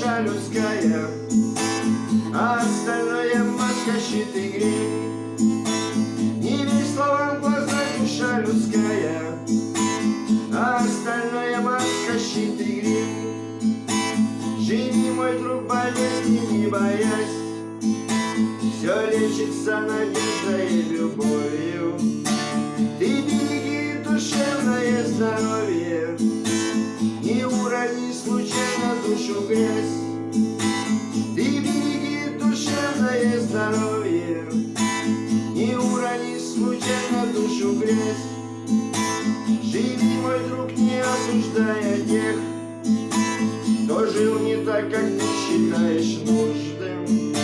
душа людская, а остальное маска, щит и грим. Не верь словам в глазах душа людская, а остальное маска, щит и грим. Живи, мой друг, болезни не боясь, все лечится надеждой и любовью. Грязь. Ты береги душевное здоровье, Не урони случайно душу грязь. Живи, мой друг, не осуждая тех, Кто жил не так, как ты считаешь нужным.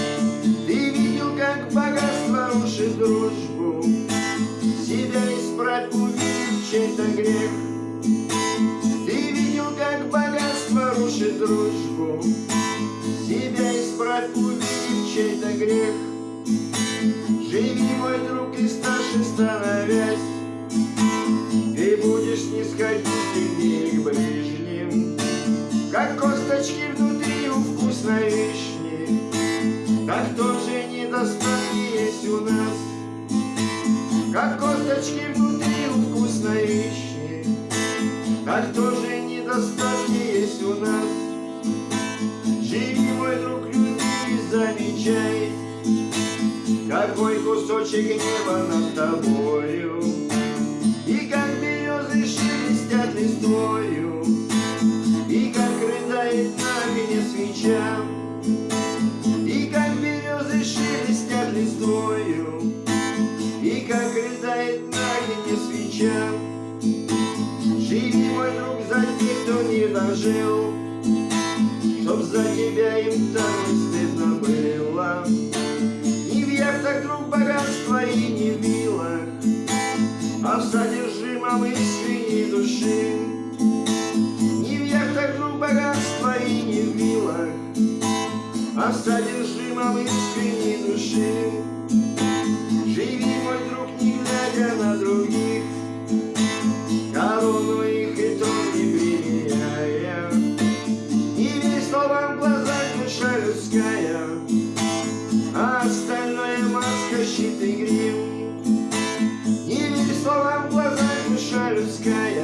Ты видел, как богатство рушит дружбу, Себя исправь, увидеть чей-то грех. Рушит дружбу, Себя исправь, увидеть чей-то грех. Живи, мой друг, и старше становясь, Ты будешь снисходительнее к ближним, Как косточки внутри у вкусной вишни, Так тоже недостатки есть у нас, Как косточки внутри у вкусной вишни, Так тоже недостатки есть какой кусочек неба над тобою. И как березы шелестят листвою И как рыдает на огне свеча И как березы шелестят листвою И как рыдает на огне свеча Живи, мой друг, за тех, кто не дожил Чтоб за тебя им так стыдно было содержимом искренней души. Не в яхтах, друг, богатства и не в вилах, А в содержимом искренней души. Живи, мой друг, не глядя на других, Корону их и трон не применяя. Не верь словам в глазах душа людская, а остальное маска, щит и грим. Глазах